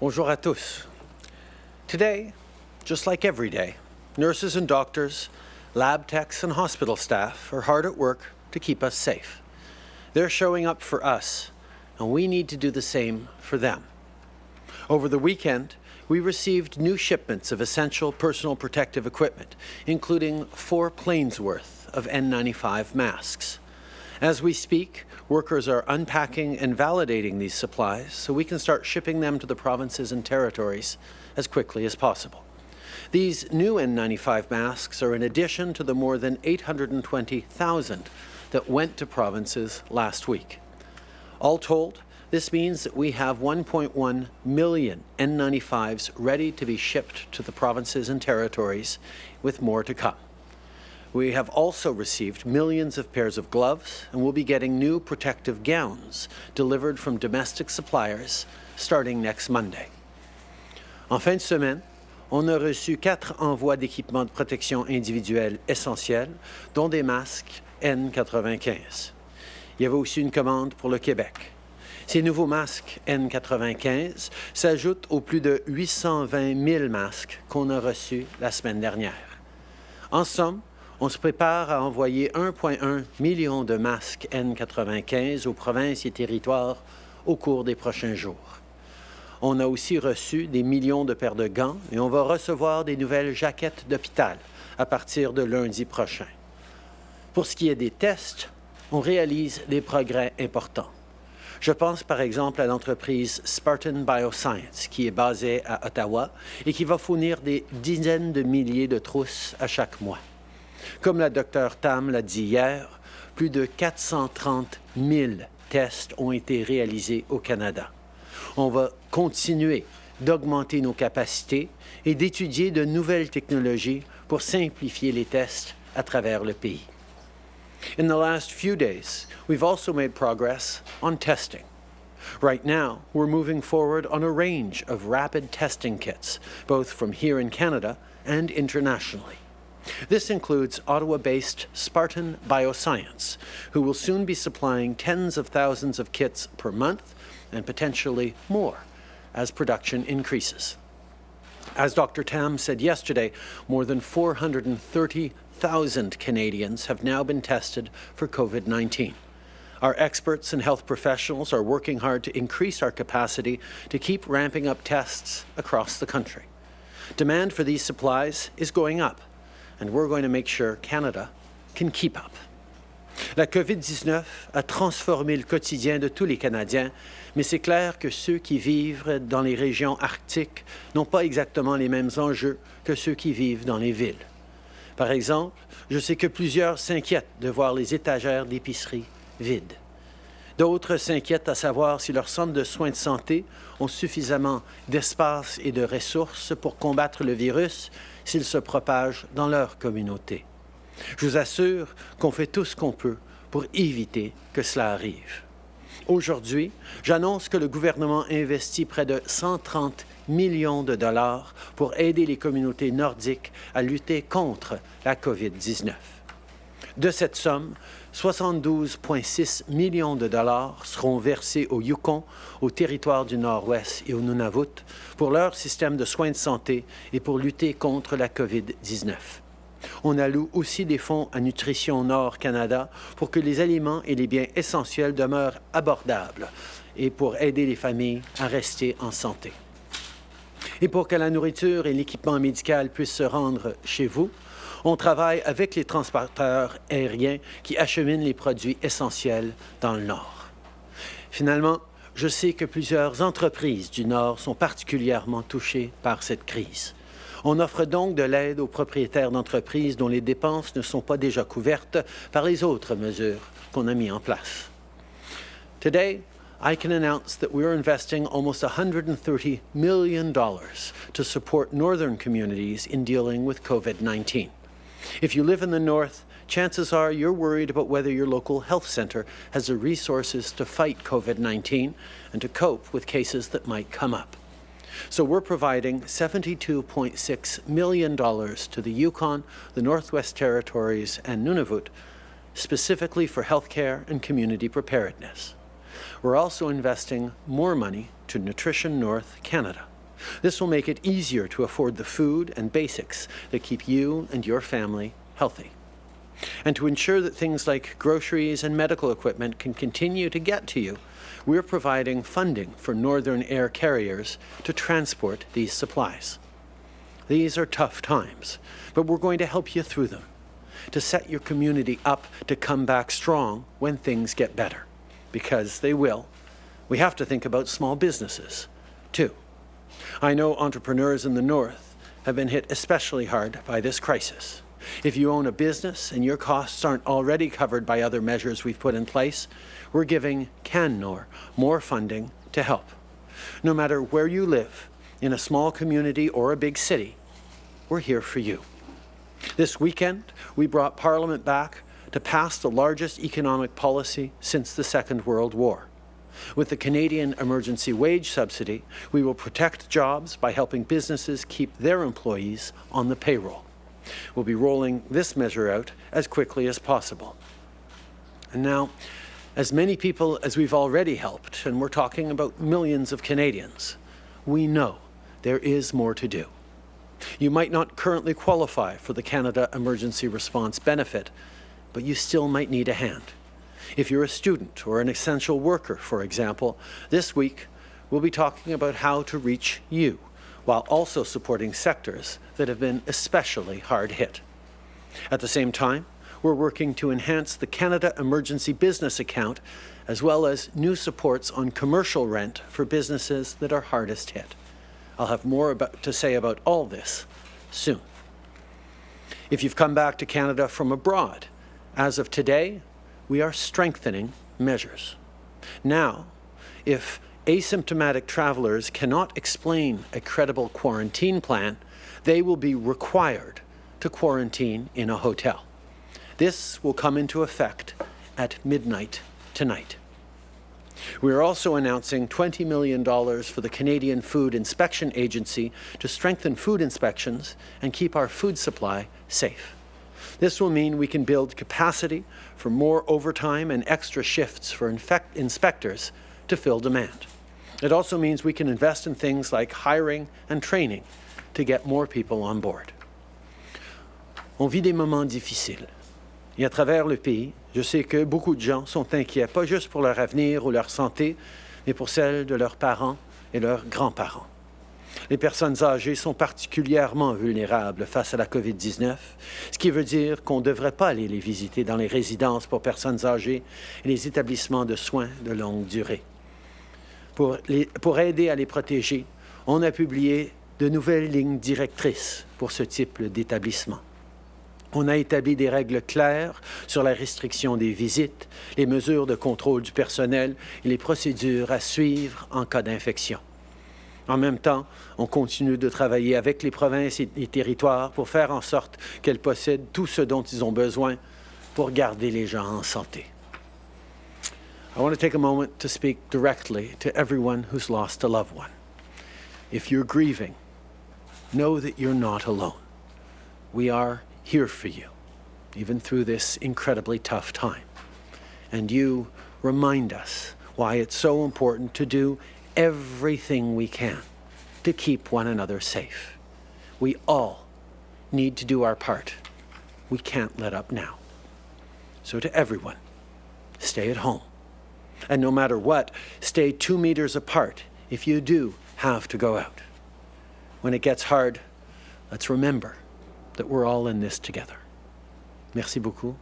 Bonjour à tous. Today, just like every day, nurses and doctors, lab techs and hospital staff are hard at work to keep us safe. They're showing up for us, and we need to do the same for them. Over the weekend, we received new shipments of essential personal protective equipment, including four planes worth of N95 masks. As we speak, workers are unpacking and validating these supplies so we can start shipping them to the provinces and territories as quickly as possible. These new N95 masks are in addition to the more than 820,000 that went to provinces last week. All told, this means that we have 1.1 million N95s ready to be shipped to the provinces and territories, with more to come. We have also received millions of pairs of gloves and will be getting new protective gowns delivered from domestic suppliers starting next Monday. En fin de semaine, on a reçu quatre envois d'équipements de protection individuelle essentiels, dont des masques N95. Il y avait aussi une commande pour le Québec. Ces nouveaux masques N95 s'ajoutent aux plus de 820 000 masques qu'on a reçus la semaine dernière. En somme, on se prépare à envoyer 1,1 million de masques N95 aux provinces et territoires au cours des prochains jours. On a aussi reçu des millions de paires de gants et on va recevoir des nouvelles jaquettes d'hôpital à partir de lundi prochain. Pour ce qui est des tests, on réalise des progrès importants. Je pense par exemple à l'entreprise Spartan Bioscience, qui est basée à Ottawa et qui va fournir des dizaines de milliers de trousses à chaque mois. Comme la Dr Tam l'a dit hier, plus de 430 000 tests ont été réalisés au Canada. On va continuer d'augmenter nos capacités et d'étudier de nouvelles technologies pour simplifier les tests à travers le pays. In the last few days, we've also made progress on testing. Right now, we're moving forward on a range of rapid testing kits, both from here in Canada and internationally. This includes Ottawa-based Spartan Bioscience, who will soon be supplying tens of thousands of kits per month and potentially more as production increases. As Dr. Tam said yesterday, more than 430,000 Canadians have now been tested for COVID-19. Our experts and health professionals are working hard to increase our capacity to keep ramping up tests across the country. Demand for these supplies is going up, and we're going to make sure Canada can keep up. La COVID-19 a transformé le quotidien de tous les Canadiens, mais c'est clair que ceux qui vivent dans les régions arctiques n'ont pas exactement les mêmes enjeux que ceux qui vivent dans les villes. Par exemple, je sais que plusieurs s'inquiètent de voir les étagères d'épicerie vides. D'autres s'inquiètent à savoir si leurs centres de soins de santé ont suffisamment d'espace et de ressources pour combattre le virus s'il se propage dans leur communauté. Je vous assure qu'on fait tout ce qu'on peut pour éviter que cela arrive. Aujourd'hui, j'annonce que le gouvernement investit près de 130 millions de dollars pour aider les communautés nordiques à lutter contre la COVID-19. De cette somme, 72,6 millions de dollars seront versés au Yukon, au territoire du Nord-Ouest et au Nunavut pour leur système de soins de santé et pour lutter contre la COVID-19. On alloue aussi des fonds à Nutrition Nord Canada pour que les aliments et les biens essentiels demeurent abordables et pour aider les familles à rester en santé. Et pour que la nourriture et l'équipement médical puissent se rendre chez vous, on travaille avec les transporteurs aériens qui acheminent les produits essentiels dans le Nord. Finalement, je sais que plusieurs entreprises du Nord sont particulièrement touchées par cette crise. On offre donc de l'aide aux propriétaires d'entreprises dont les dépenses ne sont pas déjà couvertes par les autres mesures qu'on a mises en place. Today, I can announce that we are investing almost $130 million to support northern communities in dealing with COVID-19. If you live in the north, chances are you're worried about whether your local health centre has the resources to fight COVID-19 and to cope with cases that might come up. So we're providing $72.6 million to the Yukon, the Northwest Territories and Nunavut, specifically for healthcare and community preparedness. We're also investing more money to Nutrition North Canada. This will make it easier to afford the food and basics that keep you and your family healthy. And to ensure that things like groceries and medical equipment can continue to get to you, we're providing funding for Northern Air carriers to transport these supplies. These are tough times, but we're going to help you through them, to set your community up to come back strong when things get better, because they will. We have to think about small businesses, too. I know entrepreneurs in the North have been hit especially hard by this crisis. If you own a business and your costs aren't already covered by other measures we've put in place, we're giving CanNor more funding to help. No matter where you live, in a small community or a big city, we're here for you. This weekend, we brought Parliament back to pass the largest economic policy since the Second World War. With the Canadian Emergency Wage Subsidy, we will protect jobs by helping businesses keep their employees on the payroll. We'll be rolling this measure out as quickly as possible. And now, as many people as we've already helped, and we're talking about millions of Canadians, we know there is more to do. You might not currently qualify for the Canada Emergency Response Benefit, but you still might need a hand. If you're a student or an essential worker, for example, this week we'll be talking about how to reach you while also supporting sectors that have been especially hard hit. At the same time, we're working to enhance the Canada Emergency Business Account as well as new supports on commercial rent for businesses that are hardest hit. I'll have more about, to say about all this soon. If you've come back to Canada from abroad, as of today, we are strengthening measures. Now, if asymptomatic travelers cannot explain a credible quarantine plan, they will be required to quarantine in a hotel. This will come into effect at midnight tonight. We are also announcing $20 million for the Canadian Food Inspection Agency to strengthen food inspections and keep our food supply safe. This will mean we can build capacity for more overtime and extra shifts for inspectors to fill demand. It also means we can invest in things like hiring and training to get more people on board. On vit des moments difficiles. Et à travers le pays, je sais que beaucoup de gens sont inquiets, pas juste pour leur avenir ou leur santé, mais pour celle de leurs parents et leurs grands-parents. Les personnes âgées sont particulièrement vulnérables face à la COVID-19, ce qui veut dire qu'on ne devrait pas aller les visiter dans les résidences pour personnes âgées et les établissements de soins de longue durée. Pour, pour aider à les protéger, on a publié de nouvelles lignes directrices pour ce type d'établissement. On a établi des règles claires sur la restriction des visites, les mesures de contrôle du personnel et les procédures à suivre en cas d'infection. En même temps, on continue de travailler avec les provinces et les territoires pour faire en sorte qu'elles possèdent tout ce dont ils ont besoin pour garder les gens en santé. I want to take a moment to speak directly to everyone who's lost a loved one. If you're grieving, know that you're not alone. We are here for you, even through this incredibly tough time. And you remind us why it's so important to do everything we can to keep one another safe. We all need to do our part. We can't let up now. So to everyone, stay at home. And no matter what, stay two meters apart if you do have to go out. When it gets hard, let's remember that we're all in this together. Merci beaucoup